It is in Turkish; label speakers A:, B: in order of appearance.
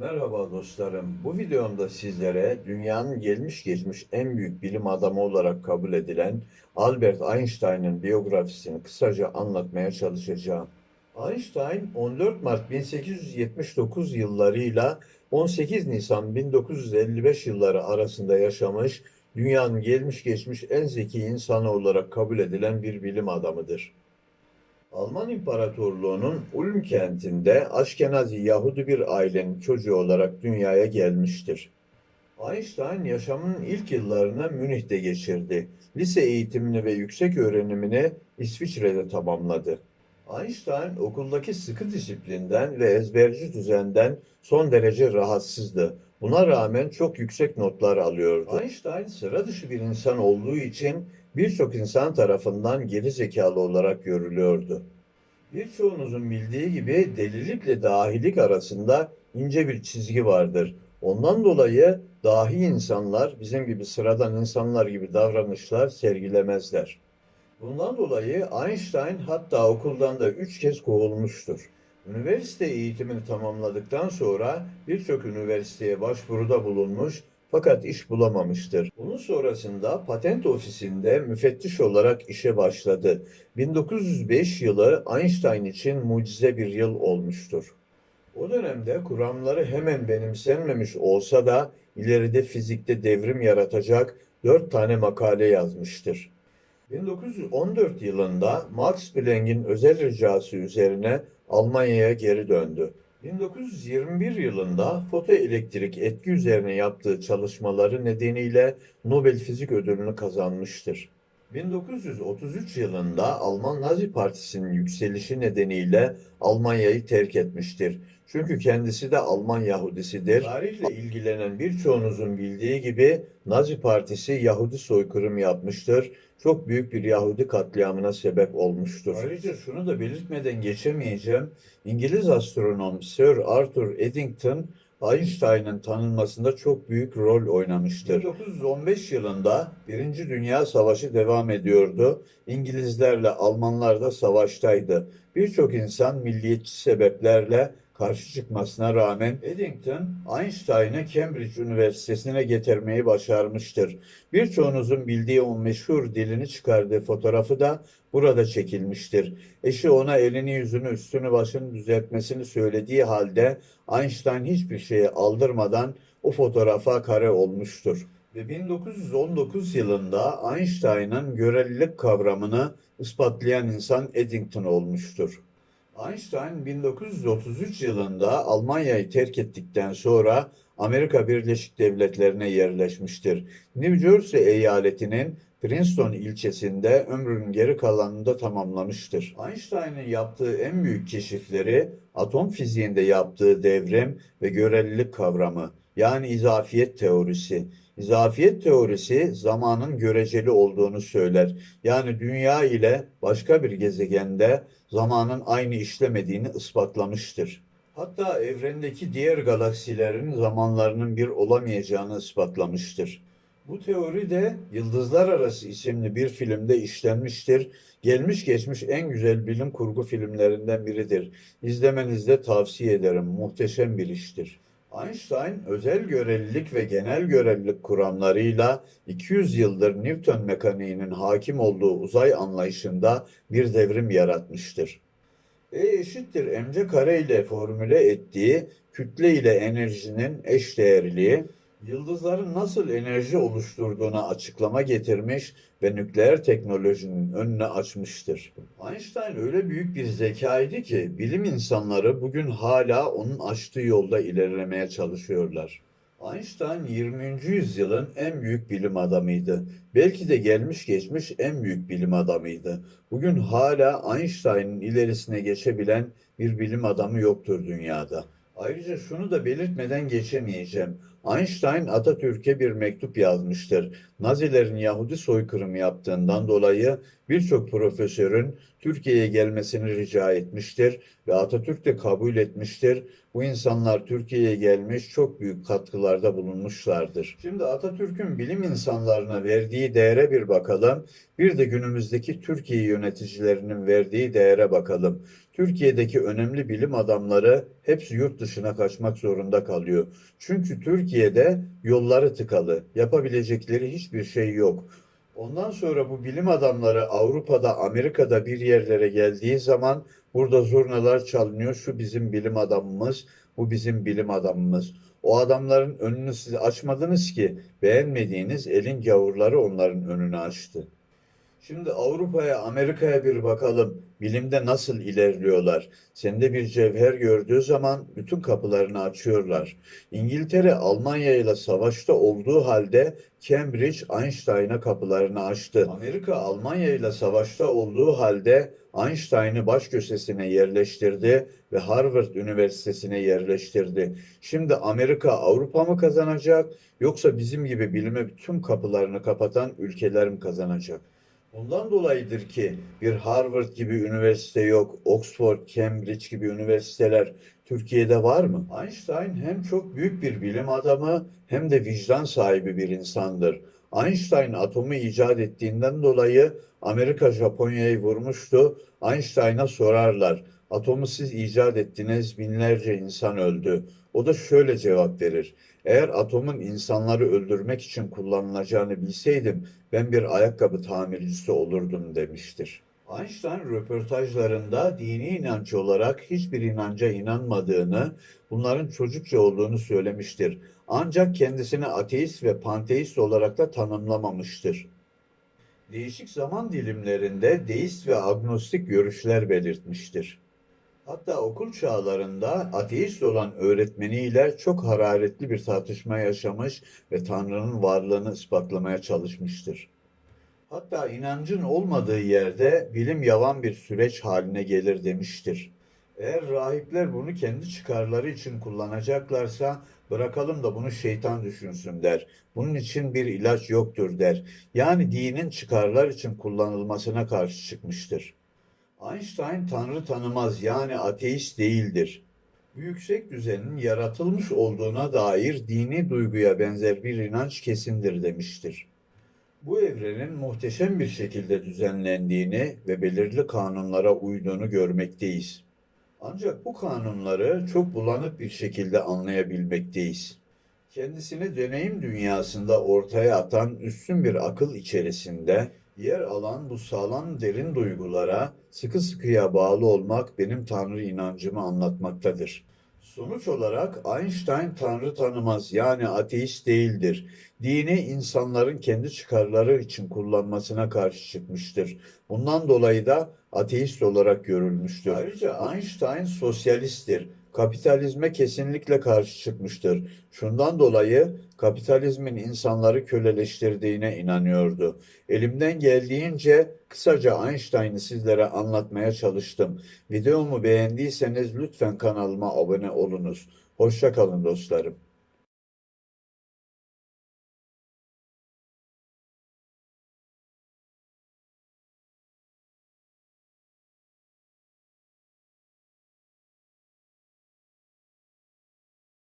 A: Merhaba dostlarım. Bu videomda sizlere dünyanın gelmiş geçmiş en büyük bilim adamı olarak kabul edilen Albert Einstein'ın biyografisini kısaca anlatmaya çalışacağım. Einstein 14 Mart 1879 yıllarıyla 18 Nisan 1955 yılları arasında yaşamış, dünyanın gelmiş geçmiş en zeki insanı olarak kabul edilen bir bilim adamıdır. Alman İmparatorluğu'nun Ulm kentinde Aşkenazi Yahudi bir ailenin çocuğu olarak dünyaya gelmiştir. Einstein yaşamının ilk yıllarını Münih'te geçirdi. Lise eğitimini ve yüksek öğrenimini İsviçre'de tamamladı. Einstein okuldaki sıkı disiplinden ve ezberci düzenden son derece rahatsızdı. Buna rağmen çok yüksek notlar alıyordu. Einstein sıra dışı bir insan olduğu için birçok insan tarafından geri zekalı olarak görülüyordu. Birçoğunuzun bildiği gibi delilikle dahilik arasında ince bir çizgi vardır. Ondan dolayı dahi insanlar bizim gibi sıradan insanlar gibi davranışlar sergilemezler. Bundan dolayı Einstein hatta okuldan da üç kez kovulmuştur. Üniversite eğitimini tamamladıktan sonra birçok üniversiteye başvuruda bulunmuş fakat iş bulamamıştır. Bunun sonrasında patent ofisinde müfettiş olarak işe başladı. 1905 yılı Einstein için mucize bir yıl olmuştur. O dönemde kuramları hemen benimsenmemiş olsa da ileride fizikte devrim yaratacak dört tane makale yazmıştır. 1914 yılında Max Planck'in özel ricası üzerine Almanya'ya geri döndü. 1921 yılında fotoelektrik etki üzerine yaptığı çalışmaları nedeniyle Nobel Fizik Ödülünü kazanmıştır. 1933 yılında Alman Nazi Partisi'nin yükselişi nedeniyle Almanya'yı terk etmiştir. Çünkü kendisi de Alman Yahudisidir. Tarihle ilgilenen birçoğunuzun bildiği gibi Nazi Partisi Yahudi soykırım yapmıştır. Çok büyük bir Yahudi katliamına sebep olmuştur. Ayrıca şunu da belirtmeden geçemeyeceğim. İngiliz astronom Sir Arthur Eddington Einstein'ın tanınmasında çok büyük rol oynamıştır. 1915 yılında Birinci Dünya Savaşı devam ediyordu. İngilizlerle Almanlar da savaştaydı. Birçok insan milliyetçi sebeplerle karşı çıkmasına rağmen Eddington Einstein'ı Cambridge Üniversitesi'ne getirmeyi başarmıştır. Birçoğunuzun bildiği o meşhur dilini çıkardığı fotoğrafı da burada çekilmiştir. Eşi ona elini yüzünü üstünü başını düzeltmesini söylediği halde Einstein hiçbir şeye aldırmadan o fotoğrafa kare olmuştur. Ve 1919 yılında Einstein'ın görelilik kavramını ispatlayan insan Eddington olmuştur. Einstein 1933 yılında Almanya'yı terk ettikten sonra Amerika Birleşik Devletleri'ne yerleşmiştir. New Jersey eyaletinin Princeton ilçesinde ömrünün geri kalanında tamamlamıştır. Einstein'ın yaptığı en büyük keşifleri atom fiziğinde yaptığı devrim ve görelilik kavramı yani izafiyet teorisi. İzafiyet teorisi zamanın göreceli olduğunu söyler. Yani dünya ile başka bir gezegende zamanın aynı işlemediğini ispatlamıştır. Hatta evrendeki diğer galaksilerin zamanlarının bir olamayacağını ispatlamıştır. Bu teori de Yıldızlar Arası isimli bir filmde işlenmiştir. Gelmiş geçmiş en güzel bilim kurgu filmlerinden biridir. İzlemenizi de tavsiye ederim. Muhteşem bir iştir. Einstein özel görelilik ve genel görelilik kuramlarıyla 200 yıldır Newton mekaniğinin hakim olduğu uzay anlayışında bir devrim yaratmıştır. E eşittir mc kare ile formüle ettiği kütle ile enerjinin eşdeğerliği, yıldızların nasıl enerji oluşturduğuna açıklama getirmiş ve nükleer teknolojinin önüne açmıştır. Einstein öyle büyük bir zekaydı ki bilim insanları bugün hala onun açtığı yolda ilerlemeye çalışıyorlar. Einstein 20. yüzyılın en büyük bilim adamıydı. Belki de gelmiş geçmiş en büyük bilim adamıydı. Bugün hala Einstein'ın ilerisine geçebilen bir bilim adamı yoktur dünyada. Ayrıca şunu da belirtmeden geçemeyeceğim. Einstein Atatürk'e bir mektup yazmıştır. Nazilerin Yahudi soykırımı yaptığından dolayı birçok profesörün Türkiye'ye gelmesini rica etmiştir ve Atatürk de kabul etmiştir. Bu insanlar Türkiye'ye gelmiş çok büyük katkılarda bulunmuşlardır. Şimdi Atatürk'ün bilim insanlarına verdiği değere bir bakalım. Bir de günümüzdeki Türkiye yöneticilerinin verdiği değere bakalım. Türkiye'deki önemli bilim adamları hepsi yurt dışına kaçmak zorunda kalıyor. Çünkü Türkiye'de yolları tıkalı. Yapabilecekleri hiçbir şey yok. Ondan sonra bu bilim adamları Avrupa'da, Amerika'da bir yerlere geldiği zaman burada zurnalar çalınıyor. Şu bizim bilim adamımız, bu bizim bilim adamımız. O adamların önünü siz açmadınız ki beğenmediğiniz elin gavurları onların önünü açtı. Şimdi Avrupa'ya, Amerika'ya bir bakalım. Bilimde nasıl ilerliyorlar? Sende bir cevher gördüğü zaman bütün kapılarını açıyorlar. İngiltere, Almanya ile savaşta olduğu halde Cambridge, Einstein'a kapılarını açtı. Amerika, Almanya ile savaşta olduğu halde Einstein'ı baş köşesine yerleştirdi ve Harvard Üniversitesi'ne yerleştirdi. Şimdi Amerika, Avrupa mı kazanacak yoksa bizim gibi bilime bütün kapılarını kapatan ülkeler mi kazanacak? Bundan dolayıdır ki bir Harvard gibi üniversite yok, Oxford, Cambridge gibi üniversiteler Türkiye'de var mı? Einstein hem çok büyük bir bilim adamı hem de vicdan sahibi bir insandır. Einstein atomu icat ettiğinden dolayı Amerika Japonya'yı vurmuştu. Einstein'a sorarlar. Atomu siz icat ettiniz, binlerce insan öldü. O da şöyle cevap verir. Eğer atomun insanları öldürmek için kullanılacağını bilseydim ben bir ayakkabı tamircisi olurdum demiştir. Einstein röportajlarında dini inanç olarak hiçbir inanca inanmadığını, bunların çocukça olduğunu söylemiştir. Ancak kendisini ateist ve panteist olarak da tanımlamamıştır. Değişik zaman dilimlerinde deist ve agnostik görüşler belirtmiştir. Hatta okul çağlarında ateist olan öğretmeniyle çok hararetli bir tartışma yaşamış ve Tanrı'nın varlığını ispatlamaya çalışmıştır. Hatta inancın olmadığı yerde bilim yavan bir süreç haline gelir demiştir. Eğer rahipler bunu kendi çıkarları için kullanacaklarsa bırakalım da bunu şeytan düşünsün der. Bunun için bir ilaç yoktur der. Yani dinin çıkarlar için kullanılmasına karşı çıkmıştır. Einstein Tanrı tanımaz yani ateist değildir. Yüksek düzenin yaratılmış olduğuna dair dini duyguya benzer bir inanç kesindir demiştir. Bu evrenin muhteşem bir şekilde düzenlendiğini ve belirli kanunlara uyduğunu görmekteyiz. Ancak bu kanunları çok bulanık bir şekilde anlayabilmekteyiz. Kendisini deneyim dünyasında ortaya atan üstün bir akıl içerisinde yer alan bu sağlam derin duygulara sıkı sıkıya bağlı olmak benim Tanrı inancımı anlatmaktadır. Sonuç olarak Einstein Tanrı tanımaz yani ateist değildir. Dini insanların kendi çıkarları için kullanmasına karşı çıkmıştır. Bundan dolayı da ateist olarak görülmüştür. Ayrıca Einstein sosyalisttir. Kapitalizme kesinlikle karşı çıkmıştır. Şundan dolayı kapitalizmin insanları köleleştirdiğine inanıyordu. Elimden geldiğince kısaca Einstein'ı sizlere anlatmaya çalıştım. Videomu beğendiyseniz lütfen kanalıma abone olunuz. Hoşça kalın dostlarım.